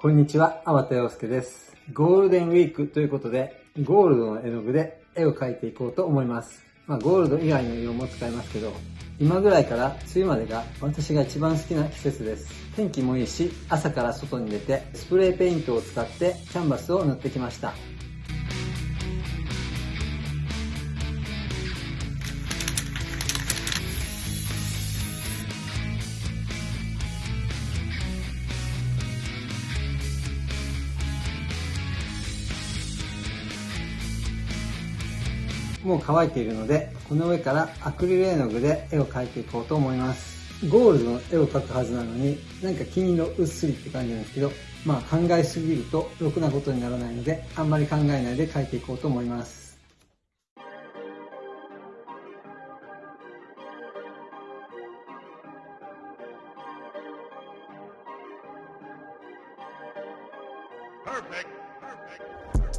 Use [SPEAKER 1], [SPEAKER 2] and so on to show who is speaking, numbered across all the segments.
[SPEAKER 1] こんにちは、粟田洋介です。ゴールデンウィークということで、ゴールドの絵の具で絵を描いていこうと思います。まあ、ゴールド以外の色も使いますけど、今ぐらいから梅雨までが私が一番好きな季節です。天気もいいし、朝から外に出て、スプレーペイントを使ってキャンバスを塗ってきました。もう乾いているので、この上からアクリル絵の具で絵を描いていこうと思います。ゴールドの絵を描くはずなのに、なんか金色うっすりって感じなんですけど、まあ考えすぎるとろくなことにならないので、あんまり考えないで描いていこうと思います。Perfect.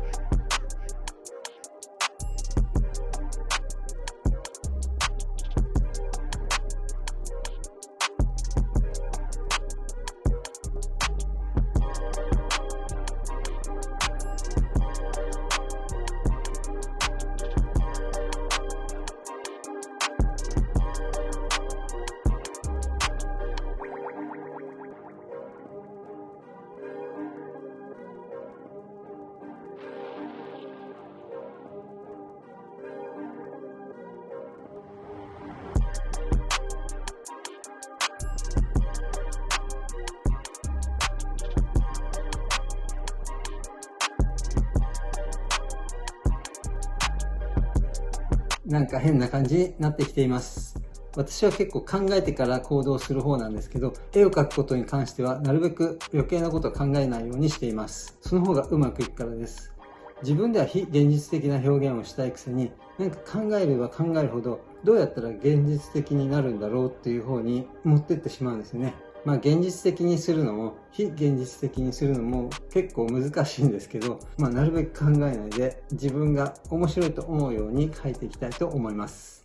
[SPEAKER 1] なんか変な感じになってきています。私は結構考えてから行動する方なんですけど、絵を描くことに関してはなるべく余計なことを考えないようにしています。その方がうまくいくからです。自分では非現実的な表現をしたいくせに、なんか考えれば考えるほど、どうやったら現実的になるんだろうっていう方に持ってってしまうんですよね。まあ現実的にするのも非現実的にするのも結構難しいんですけど、まあなるべく考えないで自分が面白いと思うように書いていきたいと思います。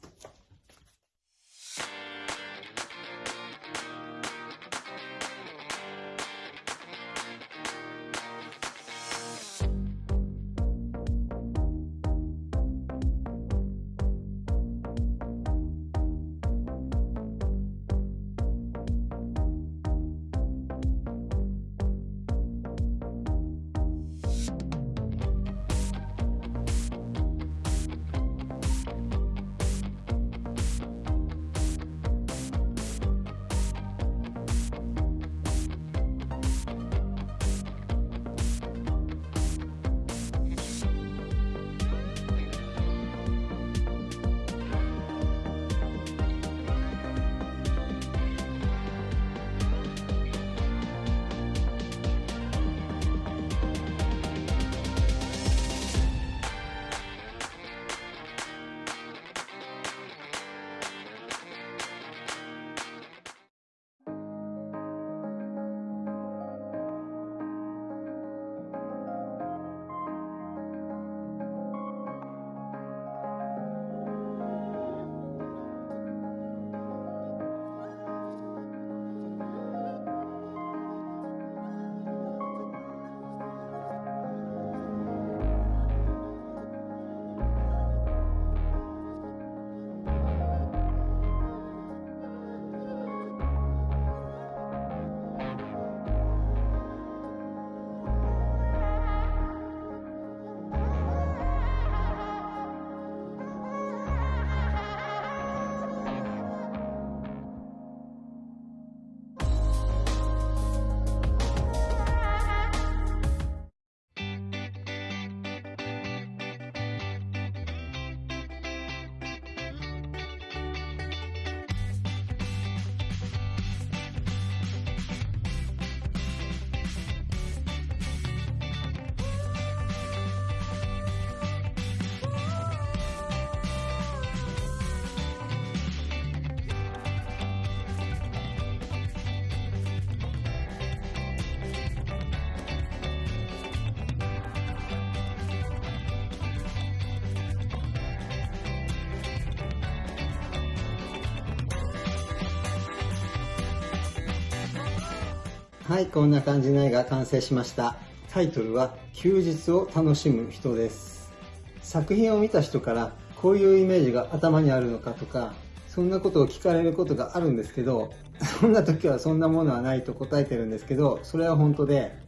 [SPEAKER 1] はい、こんな感じの絵が完成しました。タイトルは、休日を楽しむ人です。作品を見た人から、こういうイメージが頭にあるのかとか、そんなことを聞かれることがあるんですけど、そんな時はそんなものはないと答えてるんですけど、それは本当で、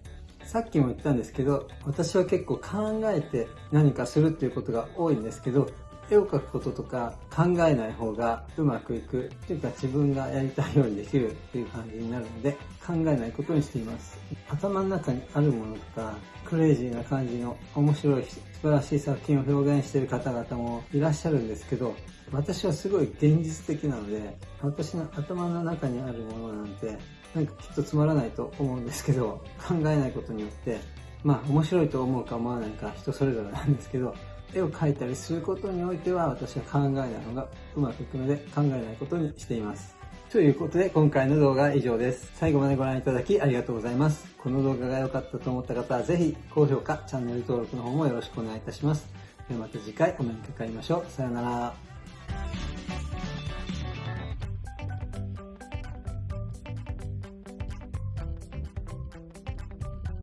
[SPEAKER 1] さっきも言ったんですけど、私は結構考えて何かするっていうことが多いんですけど、絵を描くこととか考えない方がうまくいくっていうか自分がやりたいようにできるっていう感じになるので考えないことにしています。頭の中にあるものとかクレイジーな感じの面白い素晴らしい作品を表現している方々もいらっしゃるんですけど私はすごい現実的なので私の頭の中にあるものなんてなんかきっとつまらないと思うんですけど考えないことによってまあ面白いと思うか思わないか人それぞれなんですけど絵を描いたりすることにおいては私は考えないのがうまくいくので考えないことにしています。ということで今回の動画は以上です。最後までご覧いただきありがとうございます。この動画が良かったと思った方はぜひ高評価、チャンネル登録の方もよろしくお願いいたします。ではまた次回お目にかかりましょう。さよなら。